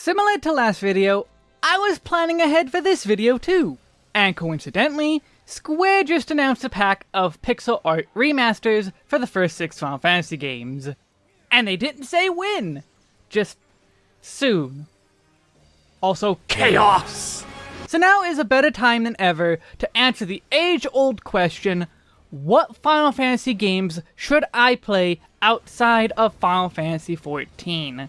Similar to last video, I was planning ahead for this video too. And coincidentally, Square just announced a pack of pixel art remasters for the first six Final Fantasy games. And they didn't say when, just soon. Also, chaos! So now is a better time than ever to answer the age-old question, what Final Fantasy games should I play outside of Final Fantasy XIV?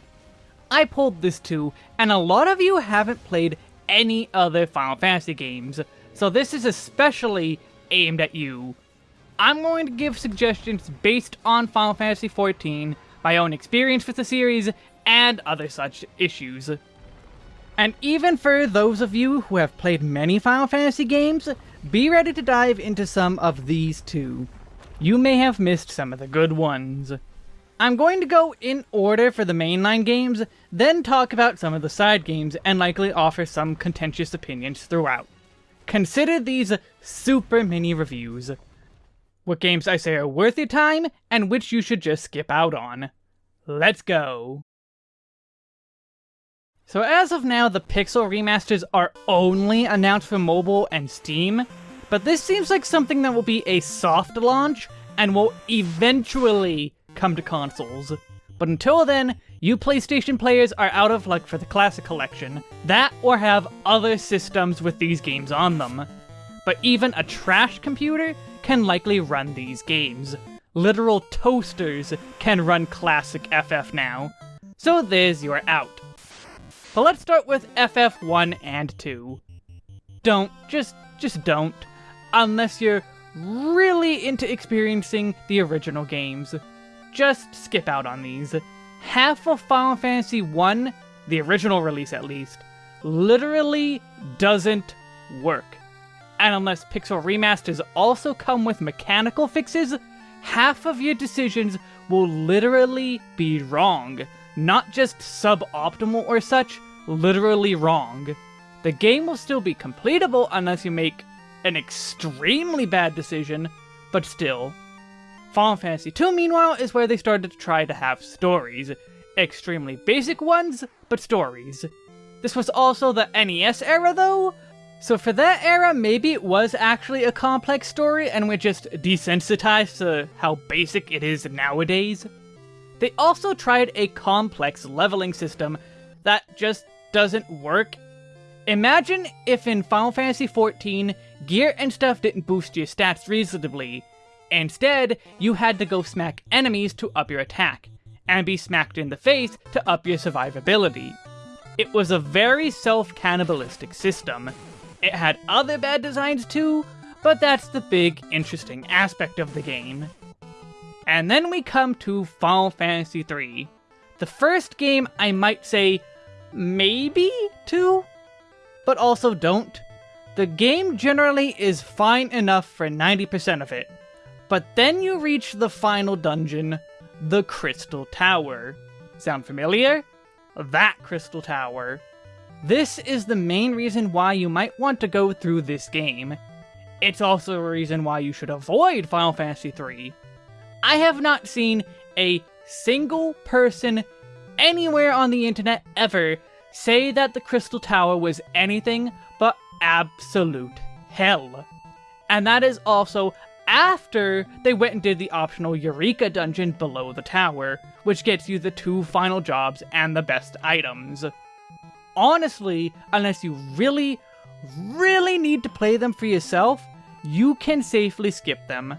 I pulled this too, and a lot of you haven't played any other Final Fantasy games, so this is especially aimed at you. I'm going to give suggestions based on Final Fantasy XIV, my own experience with the series, and other such issues. And even for those of you who have played many Final Fantasy games, be ready to dive into some of these too. You may have missed some of the good ones. I'm going to go in order for the mainline games, then talk about some of the side games, and likely offer some contentious opinions throughout. Consider these super mini reviews. What games I say are worth your time, and which you should just skip out on. Let's go! So as of now, the Pixel remasters are only announced for mobile and Steam, but this seems like something that will be a soft launch and will eventually come to consoles. But until then, you PlayStation players are out of luck for the Classic Collection, that or have other systems with these games on them. But even a trash computer can likely run these games. Literal toasters can run classic FF now. So there's your out. But let's start with FF1 and 2. Don't, just, just don't. Unless you're really into experiencing the original games. Just skip out on these. Half of Final Fantasy 1, the original release at least, literally doesn't work. And unless Pixel Remasters also come with mechanical fixes, half of your decisions will literally be wrong not just suboptimal or such, literally wrong. The game will still be completable unless you make an extremely bad decision, but still. Final Fantasy II, meanwhile, is where they started to try to have stories. Extremely basic ones, but stories. This was also the NES era, though, so for that era, maybe it was actually a complex story and we're just desensitized to how basic it is nowadays. They also tried a complex leveling system that just doesn't work. Imagine if in Final Fantasy XIV, gear and stuff didn't boost your stats reasonably. Instead, you had to go smack enemies to up your attack, and be smacked in the face to up your survivability. It was a very self-cannibalistic system. It had other bad designs too, but that's the big, interesting aspect of the game. And then we come to Final Fantasy III. The first game I might say maybe two, but also don't. The game generally is fine enough for 90% of it, but then you reach the final dungeon, the Crystal Tower. Sound familiar? That Crystal Tower. This is the main reason why you might want to go through this game. It's also a reason why you should avoid Final Fantasy III. I have not seen a single person anywhere on the internet ever say that the Crystal Tower was anything but absolute hell. And that is also after they went and did the optional Eureka dungeon below the tower, which gets you the two final jobs and the best items. Honestly, unless you really, really need to play them for yourself, you can safely skip them.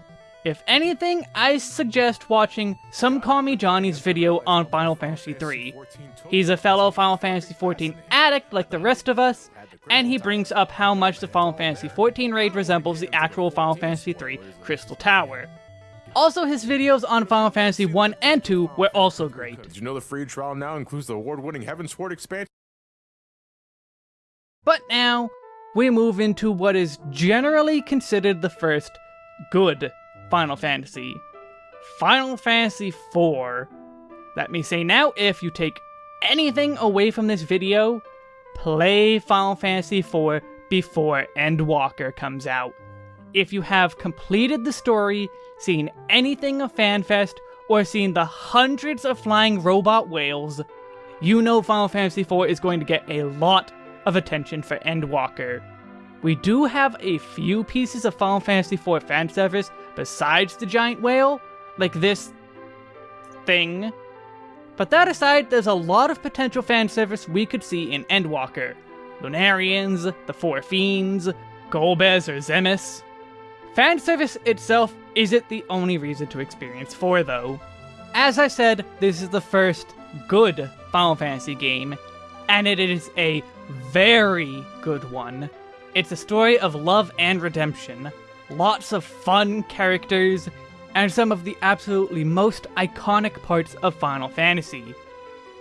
If anything, I suggest watching Some Call Me Johnny's video on Final Fantasy III. He's a fellow Final Fantasy XIV addict like the rest of us, and he brings up how much the Final Fantasy XIV raid resembles the actual Final Fantasy III Crystal Tower. Also, his videos on Final Fantasy 1 and 2 were also great. Did you know the free trial now includes the award-winning Heavensward expansion? But now, we move into what is generally considered the first good Final Fantasy. Final Fantasy IV. Let me say now, if you take anything away from this video, play Final Fantasy IV before Endwalker comes out. If you have completed the story, seen anything of FanFest, or seen the hundreds of flying robot whales, you know Final Fantasy IV is going to get a lot of attention for Endwalker. We do have a few pieces of Final Fantasy IV fan service besides the giant whale, like this thing. But that aside, there's a lot of potential fan service we could see in Endwalker. Lunarians, the Four Fiends, Golbez or Zemus. Fan service itself isn't the only reason to experience 4 though. As I said, this is the first good Final Fantasy game, and it is a very good one. It's a story of love and redemption, lots of fun characters, and some of the absolutely most iconic parts of Final Fantasy.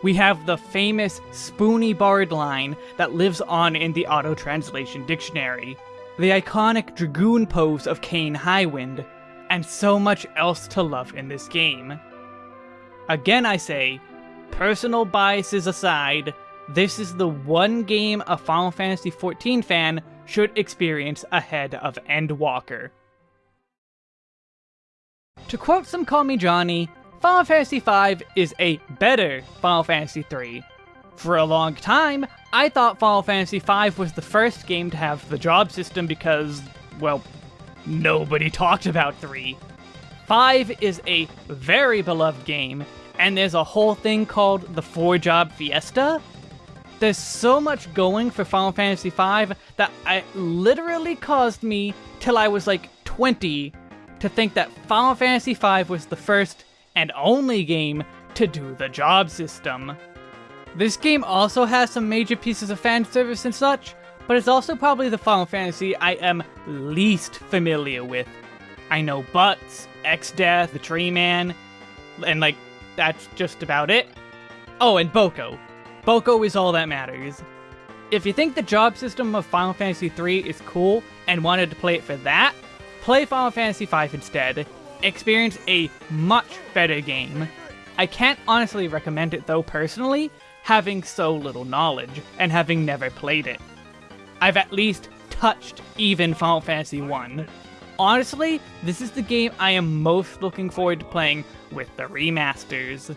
We have the famous Spoony Bard line that lives on in the auto translation dictionary, the iconic Dragoon pose of Kain Highwind, and so much else to love in this game. Again, I say, personal biases aside, this is the one game a Final Fantasy XIV fan should experience ahead of Endwalker. To quote some Call Me Johnny, Final Fantasy V is a better Final Fantasy III. For a long time, I thought Final Fantasy V was the first game to have the job system because, well, nobody talked about 3. 5 is a very beloved game, and there's a whole thing called the 4 Job Fiesta. There's so much going for Final Fantasy V that it literally caused me, till I was like 20, to think that Final Fantasy V was the first and only game to do the job system. This game also has some major pieces of fan service and such, but it's also probably the Final Fantasy I am least familiar with. I know Bartz, Exdeath, the Tree Man, and like, that's just about it. Oh, and Boko. Boko is all that matters. If you think the job system of Final Fantasy III is cool and wanted to play it for that, play Final Fantasy V instead. Experience a much better game. I can't honestly recommend it though personally, having so little knowledge and having never played it. I've at least touched even Final Fantasy 1. Honestly, this is the game I am most looking forward to playing with the remasters.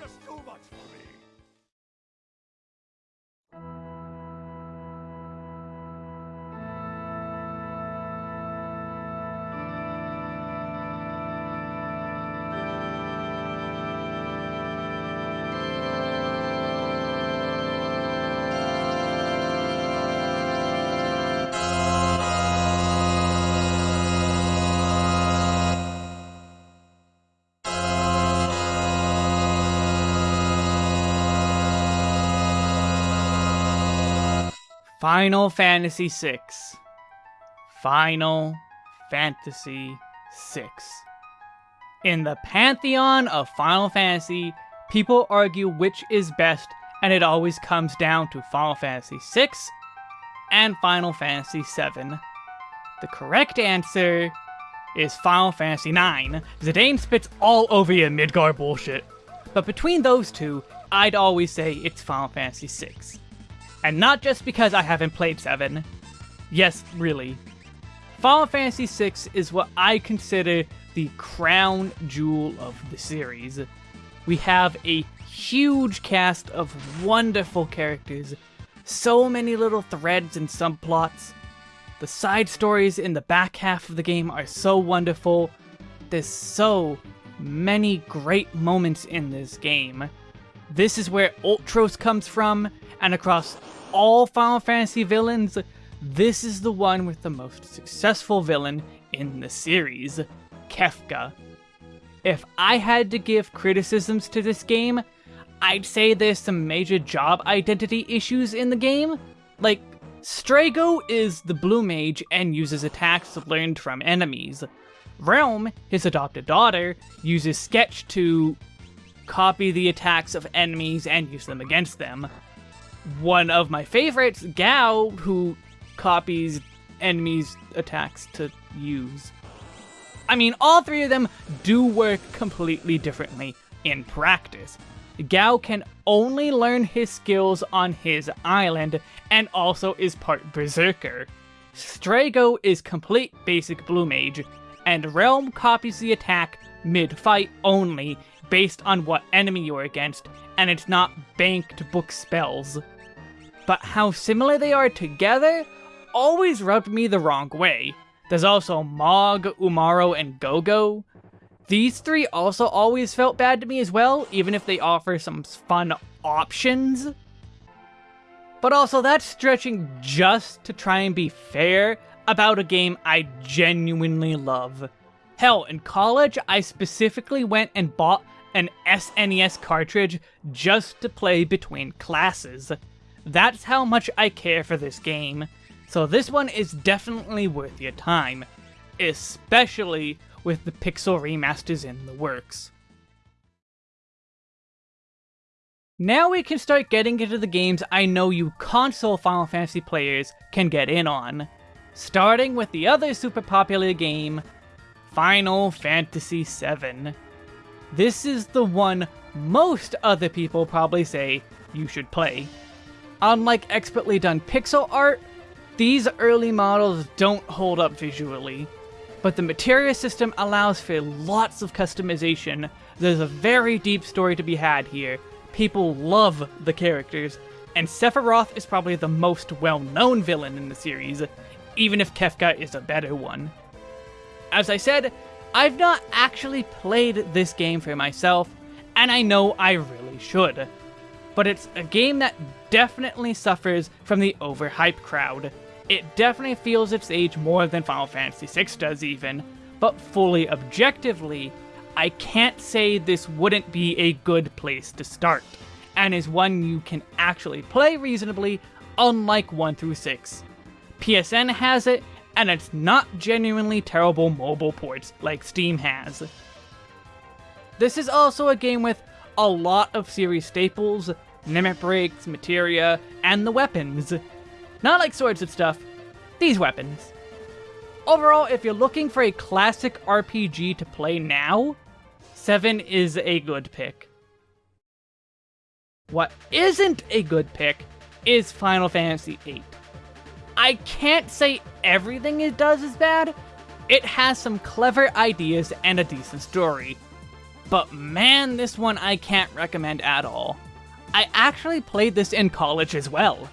Final Fantasy VI. Final Fantasy VI. In the pantheon of Final Fantasy, people argue which is best, and it always comes down to Final Fantasy VI and Final Fantasy VII. The correct answer is Final Fantasy IX. Zidane spits all over your Midgar bullshit. But between those two, I'd always say it's Final Fantasy VI. And not just because I haven't played 7. Yes, really. Final Fantasy VI is what I consider the crown jewel of the series. We have a huge cast of wonderful characters, so many little threads and subplots. The side stories in the back half of the game are so wonderful. There's so many great moments in this game. This is where Ultros comes from, and across all Final Fantasy villains, this is the one with the most successful villain in the series, Kefka. If I had to give criticisms to this game, I'd say there's some major job identity issues in the game. Like, Strago is the blue mage and uses attacks learned from enemies. Relm, his adopted daughter, uses Sketch to copy the attacks of enemies and use them against them one of my favorites, Gau, who copies enemies' attacks to use. I mean, all three of them do work completely differently in practice. Gau can only learn his skills on his island, and also is part Berserker. Strago is complete basic Blue Mage, and Relm copies the attack mid-fight only based on what enemy you're against, and it's not banked book spells. But how similar they are together always rubbed me the wrong way. There's also Mog, Umaro, and Gogo. These three also always felt bad to me as well, even if they offer some fun options. But also, that's stretching just to try and be fair about a game I genuinely love. Hell, in college, I specifically went and bought an SNES cartridge just to play between classes. That's how much I care for this game. So this one is definitely worth your time, especially with the pixel remasters in the works. Now we can start getting into the games I know you console Final Fantasy players can get in on. Starting with the other super popular game, Final Fantasy VII. This is the one most other people probably say you should play. Unlike expertly done pixel art, these early models don't hold up visually, but the materia system allows for lots of customization. There's a very deep story to be had here. People love the characters, and Sephiroth is probably the most well-known villain in the series, even if Kefka is a better one. As I said, I've not actually played this game for myself, and I know I really should. But it's a game that definitely suffers from the overhype crowd. It definitely feels its age more than Final Fantasy VI does even, but fully objectively, I can't say this wouldn't be a good place to start, and is one you can actually play reasonably, unlike 1 through 6. PSN has it, and it's not genuinely terrible mobile ports like Steam has. This is also a game with a lot of series staples, Limit Breaks, Materia, and the weapons. Not like swords and stuff, these weapons. Overall, if you're looking for a classic RPG to play now, 7 is a good pick. What isn't a good pick is Final Fantasy VIII. I can't say everything it does is bad. It has some clever ideas and a decent story. But man, this one I can't recommend at all. I actually played this in college as well.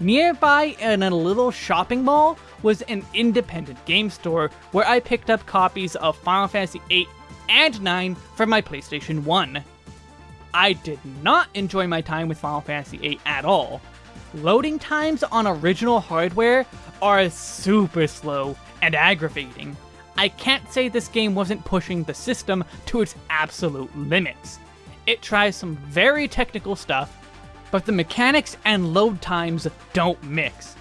Nearby in a little shopping mall was an independent game store where I picked up copies of Final Fantasy VIII and 9 for my PlayStation 1. I did not enjoy my time with Final Fantasy VIII at all, loading times on original hardware are super slow and aggravating. I can't say this game wasn't pushing the system to its absolute limits. It tries some very technical stuff, but the mechanics and load times don't mix.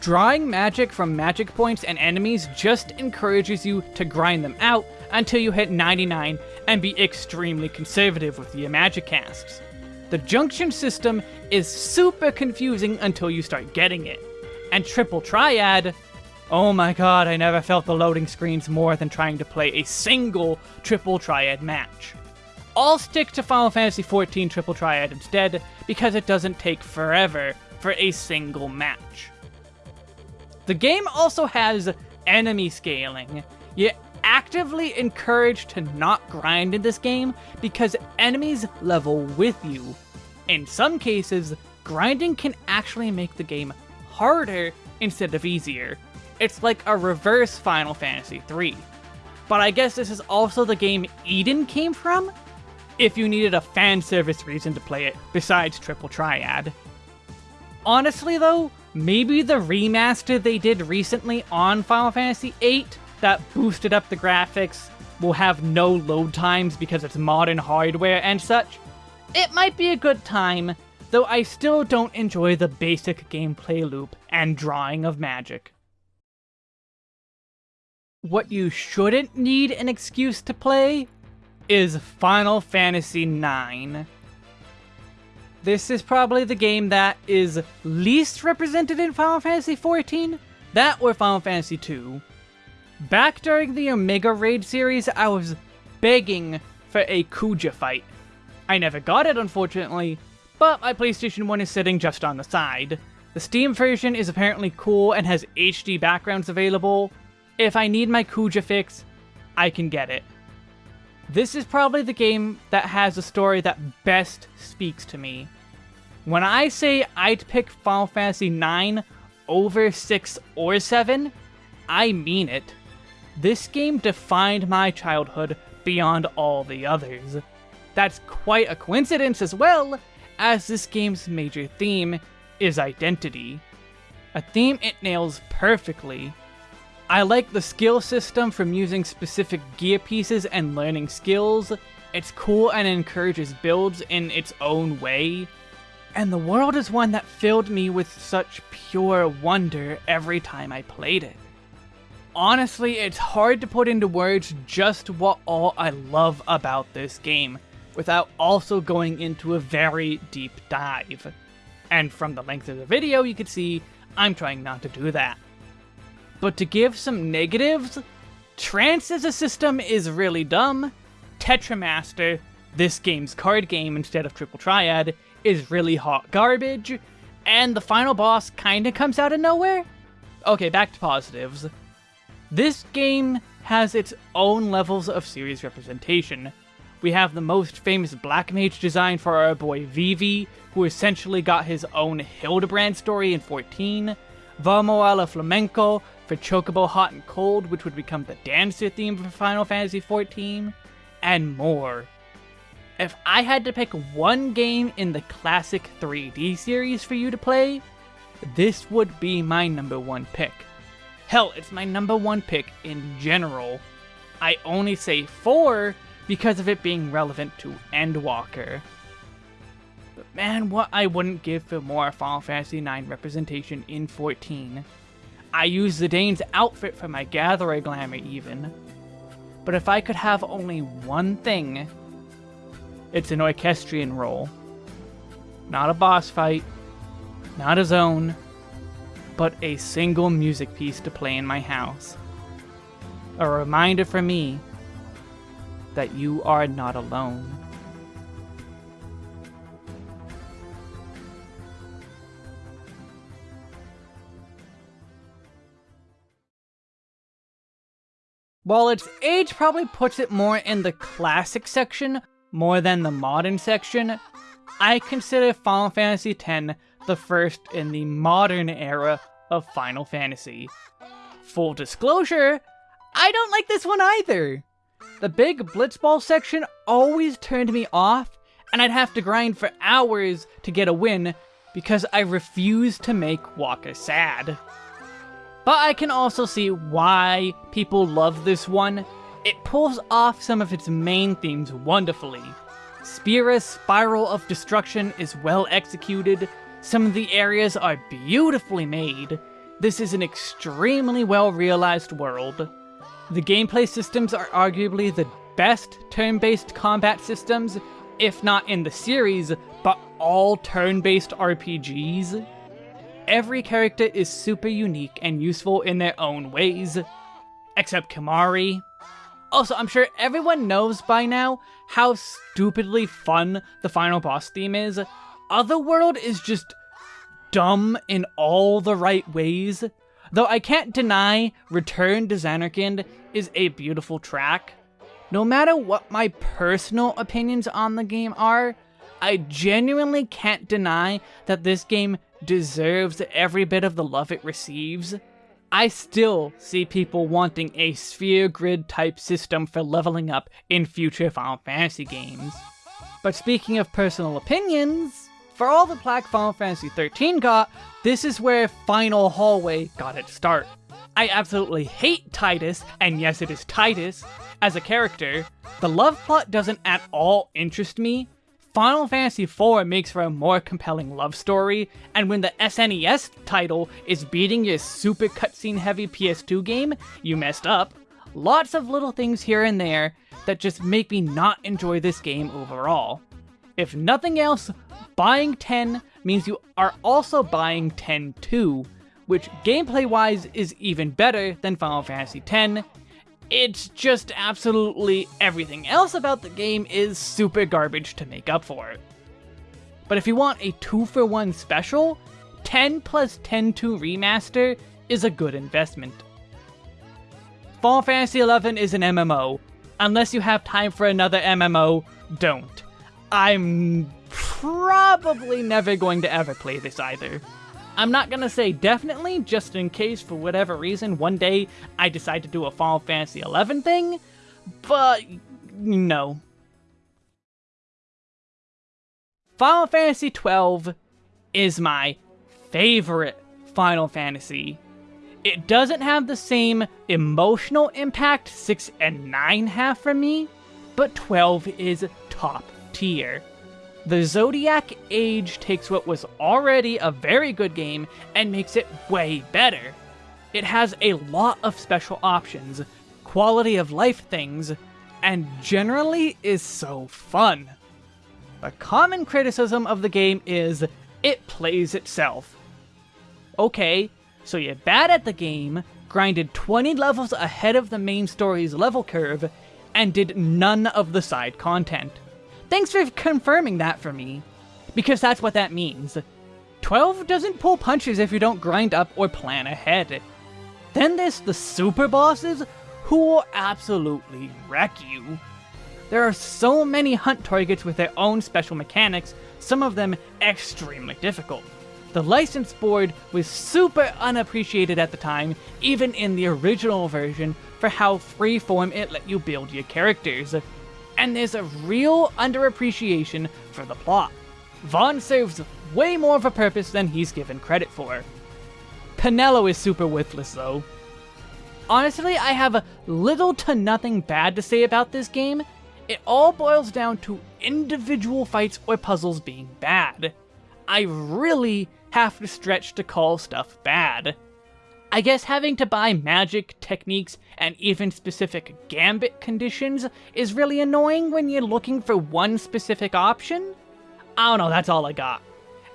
Drawing magic from magic points and enemies just encourages you to grind them out until you hit 99 and be extremely conservative with your magic casts. The junction system is super confusing until you start getting it. And Triple Triad, oh my god, I never felt the loading screens more than trying to play a single Triple Triad match. I'll stick to Final Fantasy XIV Triple Triad instead, because it doesn't take forever for a single match. The game also has enemy scaling. You actively encouraged to not grind in this game because enemies level with you. In some cases, grinding can actually make the game harder instead of easier. It's like a reverse Final Fantasy III. But I guess this is also the game Eden came from? If you needed a fan service reason to play it, besides Triple Triad. Honestly though, maybe the remaster they did recently on Final Fantasy VIII that boosted up the graphics will have no load times because it's modern hardware and such. It might be a good time, though I still don't enjoy the basic gameplay loop and drawing of magic. What you shouldn't need an excuse to play is Final Fantasy IX. This is probably the game that is least represented in Final Fantasy XIV, that or Final Fantasy II. Back during the Omega Raid series, I was begging for a Kuja fight. I never got it, unfortunately, but my PlayStation 1 is sitting just on the side. The Steam version is apparently cool and has HD backgrounds available. If I need my Kuja fix, I can get it. This is probably the game that has a story that best speaks to me. When I say I'd pick Final Fantasy IX over 6 or 7, I mean it. This game defined my childhood beyond all the others. That's quite a coincidence as well, as this game's major theme is identity. A theme it nails perfectly. I like the skill system from using specific gear pieces and learning skills. It's cool and encourages builds in its own way. And the world is one that filled me with such pure wonder every time I played it. Honestly, it's hard to put into words just what all I love about this game, without also going into a very deep dive. And from the length of the video, you can see I'm trying not to do that. But to give some negatives, Trance as a system is really dumb, Tetramaster, this game's card game instead of Triple Triad, is really hot garbage, and the final boss kinda comes out of nowhere? Okay, back to positives. This game has its own levels of series representation. We have the most famous Black Mage design for our boy Vivi, who essentially got his own Hildibrand story in 14, Vamos a la Flamenco for Chocobo Hot and Cold, which would become the dancer theme for Final Fantasy XIV, and more. If I had to pick one game in the classic 3D series for you to play, this would be my number one pick. Hell, it's my number one pick in general. I only say four because of it being relevant to Endwalker. But man, what I wouldn't give for more Final Fantasy IX representation in 14. I use Zidane's outfit for my Gatherer glamour even. But if I could have only one thing, it's an orchestrion roll. Not a boss fight, not a zone, but a single music piece to play in my house. A reminder for me that you are not alone. While its age probably puts it more in the classic section more than the modern section, I consider Final Fantasy X the first in the modern era of Final Fantasy. Full disclosure, I don't like this one either. The big Blitzball section always turned me off, and I'd have to grind for hours to get a win because I refused to make Wakka sad. But I can also see why people love this one. It pulls off some of its main themes wonderfully. Spira's Spiral of Destruction is well executed, some of the areas are beautifully made. This is an extremely well realized world. The gameplay systems are arguably the best turn-based combat systems, if not in the series, but all turn-based RPGs. Every character is super unique and useful in their own ways, except Kimahri. Also, I'm sure everyone knows by now how stupidly fun the final boss theme is. Otherworld is just dumb in all the right ways. Though I can't deny Return to Zanarkand is a beautiful track. No matter what my personal opinions on the game are, I genuinely can't deny that this game deserves every bit of the love it receives. I still see people wanting a sphere grid type system for leveling up in future Final Fantasy games. But speaking of personal opinions, for all the plaque Final Fantasy XIII got, this is where Final Hallway got its start. I absolutely hate Titus, and yes it is Titus, as a character. The love plot doesn't at all interest me. Final Fantasy IV makes for a more compelling love story, and when the SNES title is beating your super cutscene heavy PS2 game, you messed up. Lots of little things here and there that just make me not enjoy this game overall. If nothing else, buying 10 means you are also buying 10 too, which gameplay-wise is even better than Final Fantasy X. It's just absolutely everything else about the game is super garbage to make up for it. But if you want a 2 for 1 special, 10 plus 10 2 remaster is a good investment. Final Fantasy XI is an MMO. Unless you have time for another MMO, don't. I'm probably never going to ever play this either. I'm not gonna say definitely, just in case for whatever reason one day I decide to do a Final Fantasy XI thing, but no. Final Fantasy XII is my favorite Final Fantasy. It doesn't have the same emotional impact 6 and 9 have for me, but 12 is top tier. The Zodiac Age takes what was already a very good game and makes it way better. It has a lot of special options, quality of life things, and generally is so fun. The common criticism of the game is it plays itself. Okay, so you're bad at the game, grinded 20 levels ahead of the main story's level curve, and did none of the side content. Thanks for confirming that for me, because that's what that means. 12 doesn't pull punches if you don't grind up or plan ahead. Then there's the super bosses, who will absolutely wreck you. There are so many hunt targets with their own special mechanics, some of them extremely difficult. The license board was super unappreciated at the time, even in the original version, for how freeform it let you build your characters. And there's a real underappreciation for the plot. Vaan serves way more of a purpose than he's given credit for. Penelo is super worthless though. Honestly, I have little to nothing bad to say about this game. It all boils down to individual fights or puzzles being bad. I really have to stretch to call stuff bad. I guess having to buy magic, techniques, and even specific gambit conditions is really annoying when you're looking for one specific option? I don't know, that's all I got.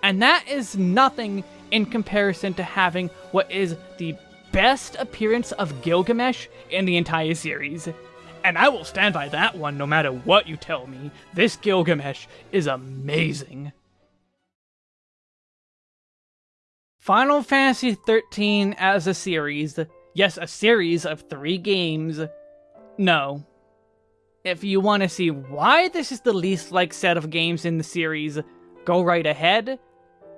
And that is nothing in comparison to having what is the best appearance of Gilgamesh in the entire series. And I will stand by that one no matter what you tell me. This Gilgamesh is amazing. Final Fantasy XIII as a series. Yes, a series of three games. No. If you want to see why this is the least liked set of games in the series, go right ahead.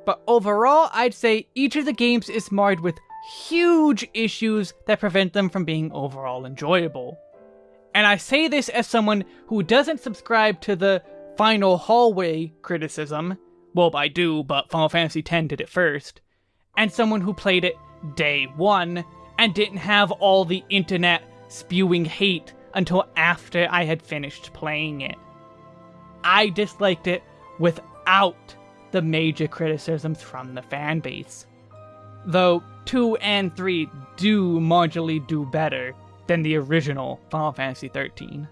But overall, I'd say each of the games is marred with huge issues that prevent them from being overall enjoyable. And I say this as someone who doesn't subscribe to the final hallway criticism. Well, I do, but Final Fantasy X did it first and someone who played it day one and didn't have all the internet spewing hate until after I had finished playing it. I disliked it without the major criticisms from the fanbase. Though 2 and 3 do marginally do better than the original Final Fantasy XIII.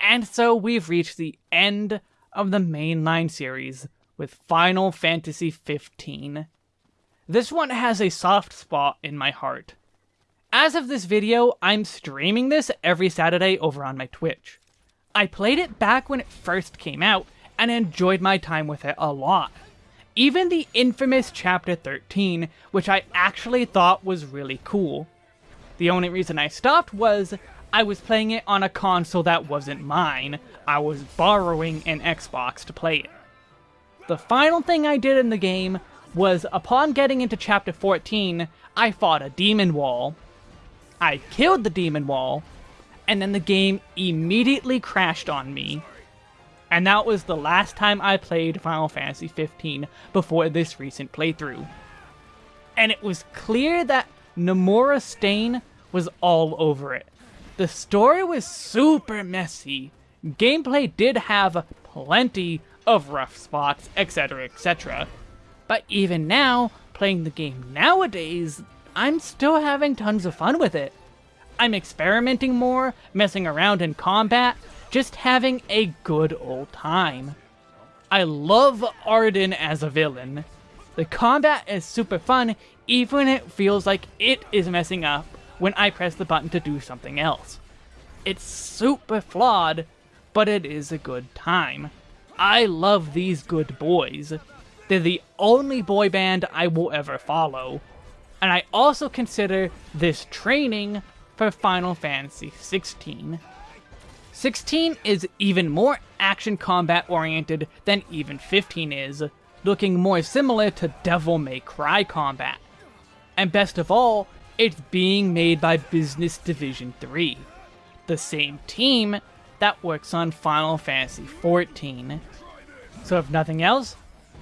And so we've reached the end of the mainline series with Final Fantasy XV. This one has a soft spot in my heart. As of this video, I'm streaming this every Saturday over on my Twitch. I played it back when it first came out, and enjoyed my time with it a lot. Even the infamous Chapter 13, which I actually thought was really cool. The only reason I stopped was I was playing it on a console that wasn't mine. I was borrowing an Xbox to play it. The final thing I did in the game was, upon getting into Chapter 14, I fought a Demon Wall. I killed the Demon Wall, and then the game immediately crashed on me. And that was the last time I played Final Fantasy 15 before this recent playthrough. And it was clear that Nomura Stain was all over it. The story was super messy. Gameplay did have plenty of rough spots, etc, etc. But even now, playing the game nowadays, I'm still having tons of fun with it. I'm experimenting more, messing around in combat, just having a good old time. I love Ardyn as a villain. The combat is super fun, even when it feels like it is messing up when I press the button to do something else. It's super flawed, but it is a good time. I love these good boys. They're the only boy band I will ever follow. and I also consider this training for Final Fantasy 16. 16 is even more action combat oriented than even 15 is, looking more similar to Devil May Cry combat. And best of all, it's being made by Business Division 3, the same team that works on Final Fantasy XIV. So if nothing else,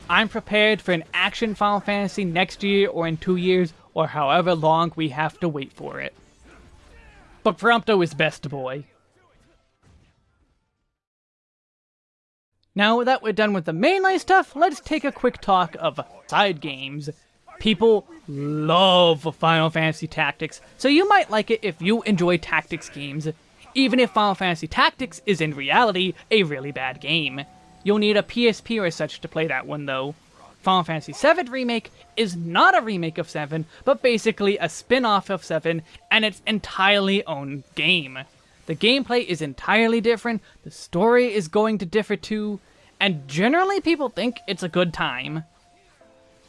I'm prepared for an action Final Fantasy next year or in two years or however long we have to wait for it. But Prompto is best boy. Now that we're done with the mainline stuff, let's take a quick talk of side games. People love Final Fantasy Tactics, so you might like it if you enjoy tactics games, even if Final Fantasy Tactics is in reality a really bad game. You'll need a PSP or such to play that one though. Final Fantasy VII Remake is not a remake of 7, but basically a spin-off of 7 and its entirely own game. The gameplay is entirely different, the story is going to differ too, and generally people think it's a good time.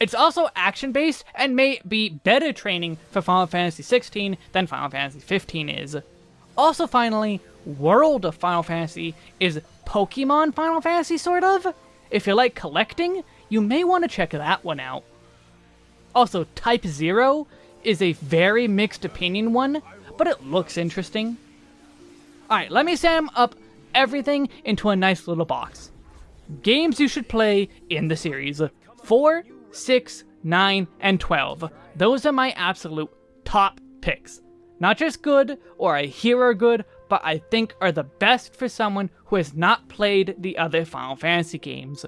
It's also action-based and may be better training for Final Fantasy 16 than Final Fantasy 15 is. Also finally, World of Final Fantasy is Pokemon Final Fantasy, sort of? If you like collecting, you may want to check that one out. Also, Type Zero is a very mixed opinion one, but it looks interesting. Alright, let me sum up everything into a nice little box. Games you should play in the series. 4, 6, 9, and 12. Those are my absolute top picks. Not just good, or I hear are good, but I think are the best for someone who has not played the other Final Fantasy games.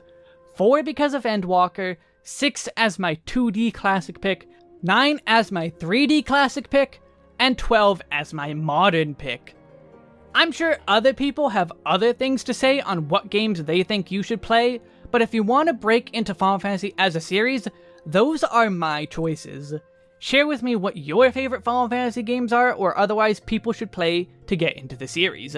4 because of Endwalker, 6 as my 2D classic pick, 9 as my 3D classic pick, and 12 as my modern pick. I'm sure other people have other things to say on what games they think you should play, but if you want to break into Final Fantasy as a series, those are my choices. Share with me what your favorite Final Fantasy games are or otherwise people should play to get into the series.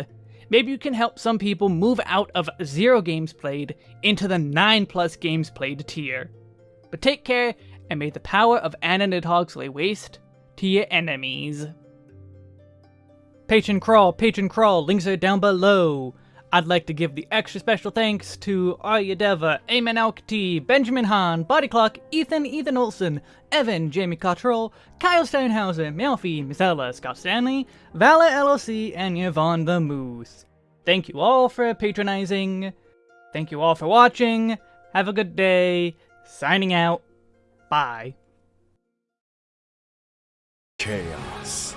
Maybe you can help some people move out of 0 games played into the 9 plus games played tier. But take care, and may the power of Anna Nidhogg's lay waste to your enemies. Patreon Crawl, Patreon Crawl, links are down below. I'd like to give the extra special thanks to Arya Deva, Eamon Benjamin Hahn, Body Clock, Ethan, Ethan Olson, Evan, Jamie Cottrell, Kyle Steinhauser, Melfi, Misella, Scott Stanley, Vala LLC, and Yvonne the Moose. Thank you all for patronizing. Thank you all for watching. Have a good day. Signing out. Bye. Chaos.